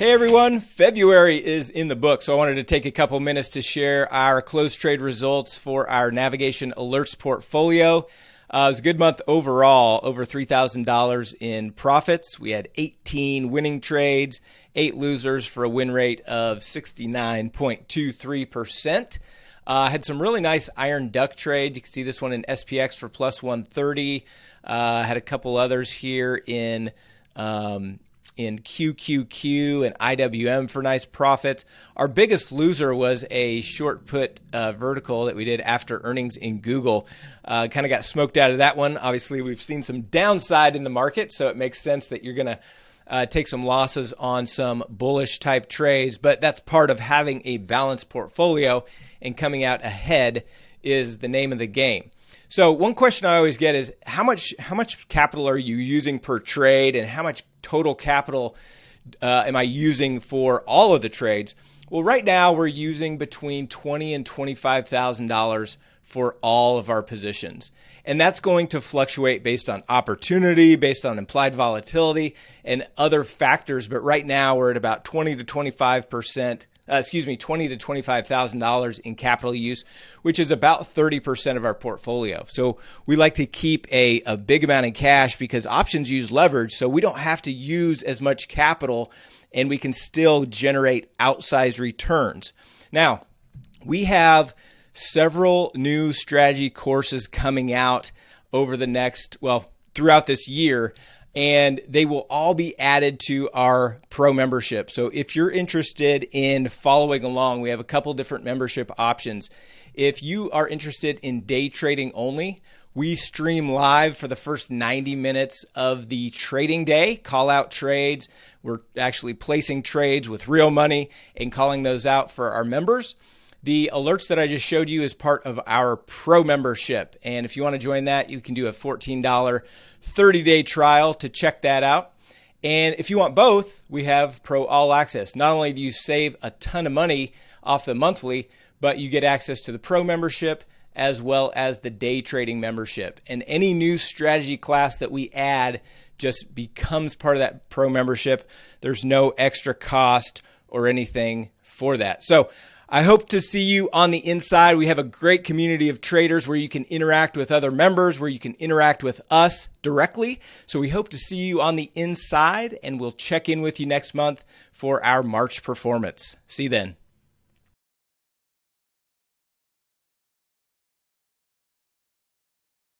Hey everyone, February is in the book, so I wanted to take a couple minutes to share our close trade results for our navigation alerts portfolio. Uh, it was a good month overall, over $3,000 in profits. We had 18 winning trades, eight losers for a win rate of 69.23%. Uh, had some really nice iron duck trades. You can see this one in SPX for plus 130. Uh, had a couple others here in um, in QQQ and IWM for nice profits. Our biggest loser was a short put uh, vertical that we did after earnings in Google. Uh, kind of got smoked out of that one. Obviously, we've seen some downside in the market, so it makes sense that you're going to. Uh, take some losses on some bullish type trades, but that's part of having a balanced portfolio and coming out ahead is the name of the game. So one question I always get is how much how much capital are you using per trade, and how much total capital uh, am I using for all of the trades? Well, right now we're using between twenty and twenty five thousand dollars for all of our positions. And that's going to fluctuate based on opportunity, based on implied volatility, and other factors. But right now we're at about 20 to 25 percent uh, excuse me, twenty to twenty-five thousand dollars in capital use, which is about thirty percent of our portfolio. So we like to keep a, a big amount in cash because options use leverage, so we don't have to use as much capital, and we can still generate outsized returns. Now, we have several new strategy courses coming out over the next well throughout this year and they will all be added to our pro membership. So if you're interested in following along, we have a couple different membership options. If you are interested in day trading only, we stream live for the first 90 minutes of the trading day, call out trades. We're actually placing trades with real money and calling those out for our members. The alerts that I just showed you is part of our pro membership. And if you want to join that, you can do a $14 30 day trial to check that out. And if you want both, we have Pro All Access. Not only do you save a ton of money off the monthly, but you get access to the Pro membership as well as the day trading membership. And any new strategy class that we add just becomes part of that Pro membership. There's no extra cost or anything for that. So I hope to see you on the inside. We have a great community of traders where you can interact with other members, where you can interact with us directly. So we hope to see you on the inside, and we'll check in with you next month for our March performance. See you then.